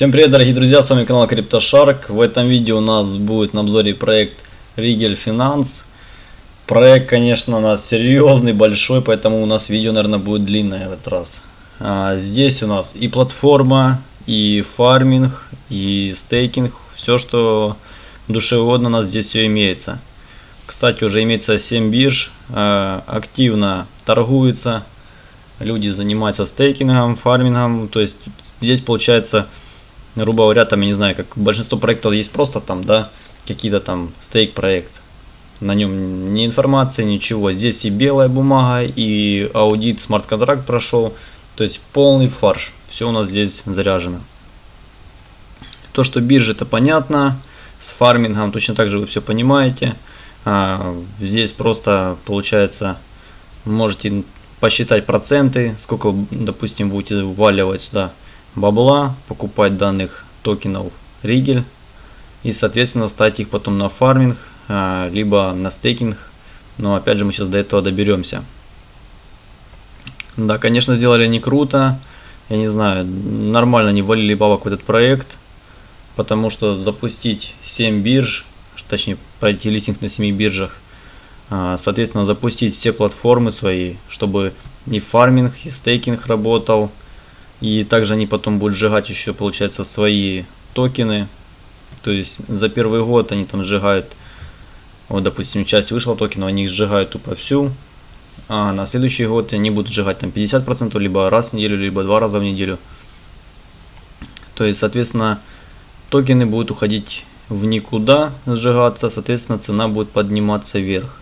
Всем привет, дорогие друзья, с вами канал CryptoShark. В этом видео у нас будет на обзоре проект Rigel Finance. Проект, конечно, у нас серьезный, большой, поэтому у нас видео, наверное, будет длинное в этот раз. А, здесь у нас и платформа, и фарминг, и стейкинг, все, что душе угодно, у нас здесь все имеется. Кстати, уже имеется 7 бирж, а, активно торгуется, люди занимаются стейкингом, фармингом, то есть здесь получается грубо говоря, там, я не знаю, как большинство проектов есть просто там, да, какие-то там стейк проект. На нем ни информации, ничего. Здесь и белая бумага, и аудит, смарт-контракт прошел. То есть полный фарш. Все у нас здесь заряжено. То, что биржа, это понятно. С фармингом точно так же вы все понимаете. А, здесь просто получается, можете посчитать проценты, сколько, допустим, будете вваливать сюда бабла, покупать данных токенов Ригель и соответственно ставить их потом на фарминг, а, либо на стейкинг. Но опять же мы сейчас до этого доберемся. Да, конечно, сделали не круто. Я не знаю, нормально не валили бабок в этот проект. Потому что запустить 7 бирж, точнее пройти листинг на 7 биржах, а, соответственно запустить все платформы свои, чтобы и фарминг, и стейкинг работал, и также они потом будут сжигать еще, получается, свои токены. То есть за первый год они там сжигают, вот, допустим, часть вышла токенов, они их сжигают тупо всю. А на следующий год они будут сжигать там 50%, либо раз в неделю, либо два раза в неделю. То есть, соответственно, токены будут уходить в никуда, сжигаться, соответственно, цена будет подниматься вверх.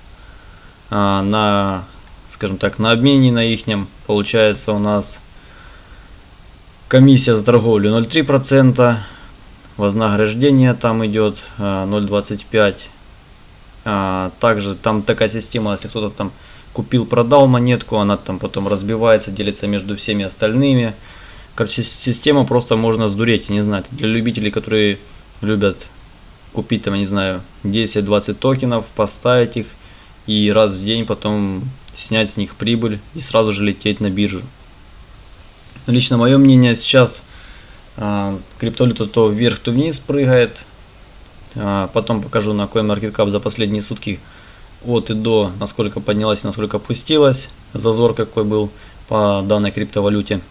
А на, скажем так, на обмене на ихнем получается у нас Комиссия за торговлю 0,3%. Вознаграждение там идет 0,25%. А, также там такая система, если кто-то там купил, продал монетку, она там потом разбивается, делится между всеми остальными. Короче, система просто можно сдуреть, не знаю, для любителей, которые любят купить там, не знаю, 10-20 токенов, поставить их и раз в день потом снять с них прибыль и сразу же лететь на биржу. Лично мое мнение, сейчас а, криптовалюта то вверх, то вниз прыгает. А, потом покажу на CoinMarketCap за последние сутки от и до, насколько поднялась насколько опустилась. Зазор какой был по данной криптовалюте.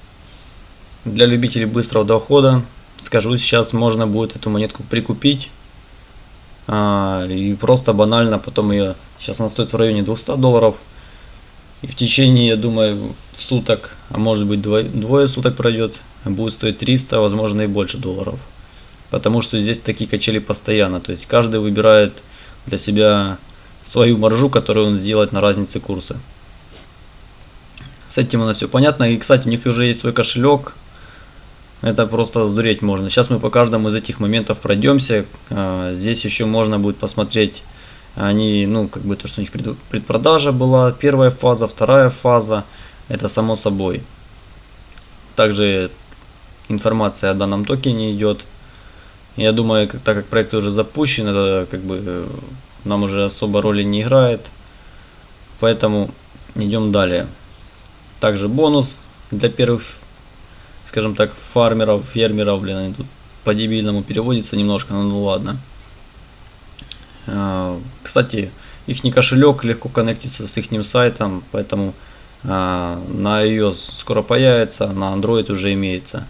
Для любителей быстрого дохода, скажу, сейчас можно будет эту монетку прикупить. А, и просто банально потом ее, сейчас она стоит в районе 200 долларов. И в течение, я думаю, суток, а может быть двое, двое суток пройдет, будет стоить 300, возможно и больше долларов. Потому что здесь такие качели постоянно. То есть каждый выбирает для себя свою маржу, которую он сделает на разнице курса. С этим у нас все понятно. И, кстати, у них уже есть свой кошелек. Это просто сдуреть можно. Сейчас мы по каждому из этих моментов пройдемся. А, здесь еще можно будет посмотреть они, ну, как бы то, что у них предпродажа была, первая фаза, вторая фаза, это само собой. Также информация о данном токене идет. Я думаю, так как проект уже запущен, это как бы нам уже особо роли не играет. Поэтому идем далее. Также бонус для первых, скажем так, фармеров, фермеров, блин, они тут по-дебильному переводится немножко, но ну ладно. А, кстати, их кошелек легко коннектится с их сайтом, поэтому а, на iOS скоро появится, на Android уже имеется.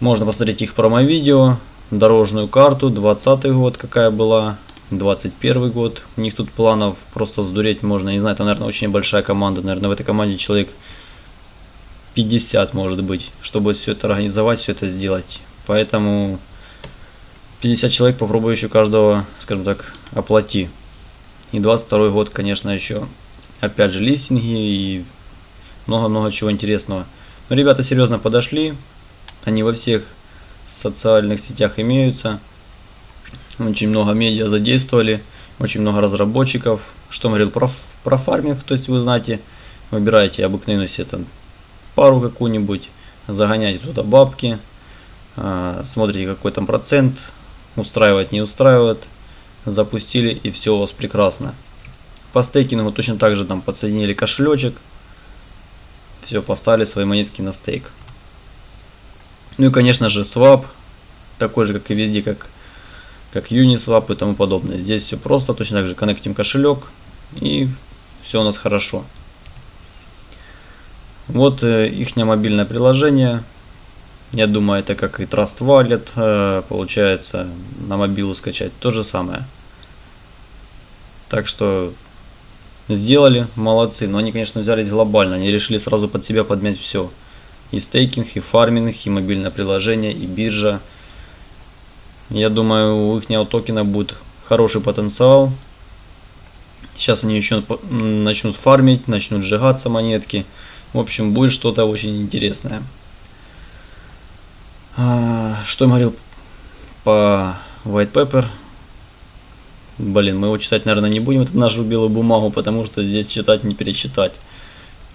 Можно посмотреть их промо-видео, дорожную карту, 20 год какая была, 21 год. У них тут планов просто сдуреть можно, не знаю, это, наверное, очень большая команда. Наверное, в этой команде человек 50 может быть, чтобы все это организовать, все это сделать. Поэтому 50 человек попробую еще каждого, скажем так, оплати. И 22 год, конечно, еще, опять же, листинги и много-много чего интересного. Но ребята серьезно подошли. Они во всех социальных сетях имеются. Очень много медиа задействовали. Очень много разработчиков. Что говорил про, про фарминг, то есть вы знаете, выбираете обыкновенную себе там пару какую-нибудь, загоняете туда бабки, а, смотрите какой там процент, устраивает, не устраивает, запустили и все у вас прекрасно. По стейкингу точно так же там подсоединили кошелечек, все, поставили свои монетки на стейк. Ну и, конечно же, swap, такой же, как и везде, как, как Uniswap и тому подобное. Здесь все просто, точно так же коннектим кошелек, и все у нас хорошо. Вот э, их мобильное приложение. Я думаю, это как и Trust Wallet, э, получается, на мобилу скачать. То же самое. Так что сделали, молодцы. Но они, конечно, взялись глобально. Они решили сразу под себя подмять все. И стейкинг, и фарминг, и мобильное приложение, и биржа. Я думаю, у их токена будет хороший потенциал. Сейчас они еще начнут фармить, начнут сжигаться монетки. В общем, будет что-то очень интересное. А, что я говорил по White Pepper? Блин, мы его читать, наверное, не будем, это нашу белую бумагу, потому что здесь читать не перечитать.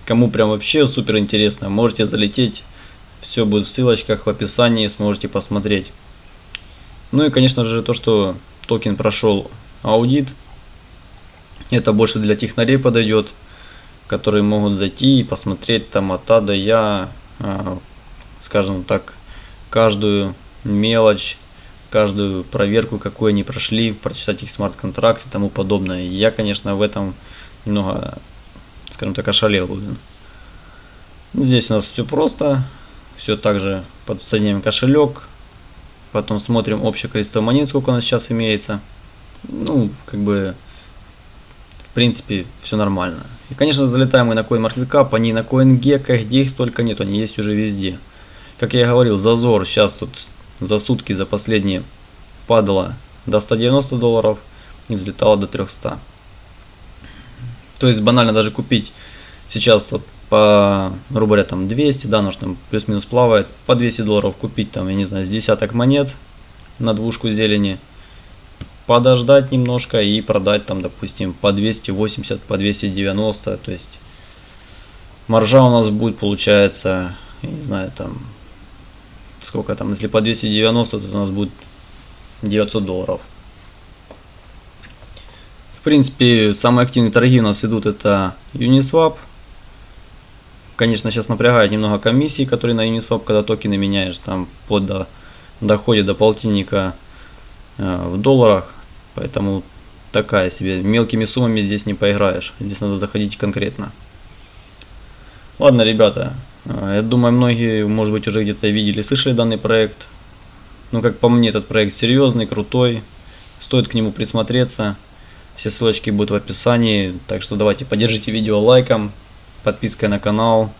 Кому прям вообще супер интересно, можете залететь. Все будет в ссылочках в описании, сможете посмотреть. Ну и, конечно же, то, что токен прошел аудит. Это больше для технарей подойдет, которые могут зайти и посмотреть там от А до Я, а, скажем так, каждую мелочь, каждую проверку, какую они прошли, прочитать их смарт-контракт и тому подобное. Я, конечно, в этом немного, скажем так, ошалел. Блин. Здесь у нас все просто. Все также подсоединяем кошелек. Потом смотрим общее количество монет, сколько у нас сейчас имеется. Ну, как бы, в принципе, все нормально. И, конечно, залетаем мы на CoinMarketCap, они на CoinGecko, где их только нет, они есть уже везде. Как я говорил, зазор сейчас вот за сутки, за последние падала до 190 долларов и взлетала до 300. То есть банально даже купить сейчас вот по, говоря, там 200, да, нож там плюс-минус плавает, по 200 долларов купить там, я не знаю, с десяток монет на двушку зелени, подождать немножко и продать там, допустим, по 280, по 290, то есть маржа у нас будет, получается, я не знаю, там сколько там, если по 290, то у нас будет 900 долларов. В принципе, самые активные торги у нас идут это Uniswap. Конечно, сейчас напрягает немного комиссии, которые на Uniswap, когда токены меняешь, там вплоть до доходит до полтинника э, в долларах. Поэтому такая себе. Мелкими суммами здесь не поиграешь. Здесь надо заходить конкретно. Ладно, ребята, я думаю, многие, может быть, уже где-то видели, слышали данный проект. Ну, как по мне, этот проект серьезный, крутой. Стоит к нему присмотреться. Все ссылочки будут в описании. Так что давайте поддержите видео лайком, подпиской на канал.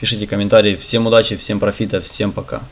Пишите комментарии. Всем удачи, всем профита, всем пока.